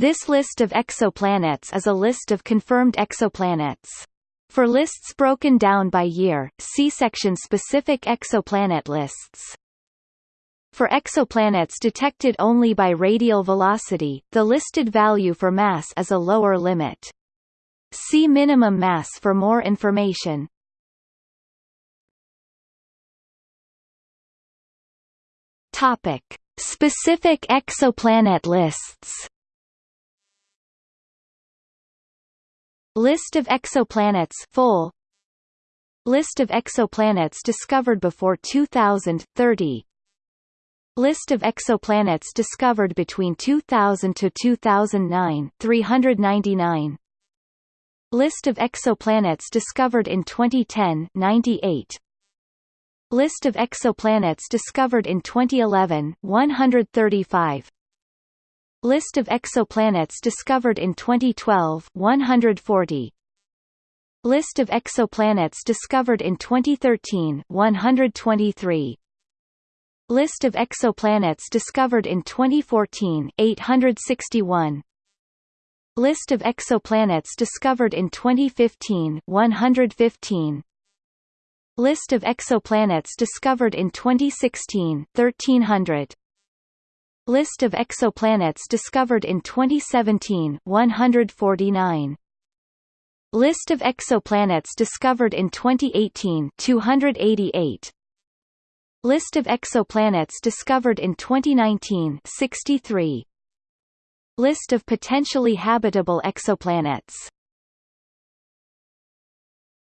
This list of exoplanets is a list of confirmed exoplanets. For lists broken down by year, see section specific exoplanet lists. For exoplanets detected only by radial velocity, the listed value for mass is a lower limit. See minimum mass for more information. Topic: Specific exoplanet lists. List of exoplanets full. List of exoplanets discovered before 2030 List of exoplanets discovered between 2000 to 2009 399 List of exoplanets discovered in 2010 98 List of exoplanets discovered in 2011 135 List of exoplanets discovered in 2012 140 List of exoplanets discovered in 2013 123 List of exoplanets discovered in 2014 861 List of exoplanets discovered in 2015 115 List of exoplanets discovered in 2016 1300 List of exoplanets discovered in 2017 149 List of exoplanets discovered in 2018 288 List of exoplanets discovered in 2019 63 List of potentially habitable exoplanets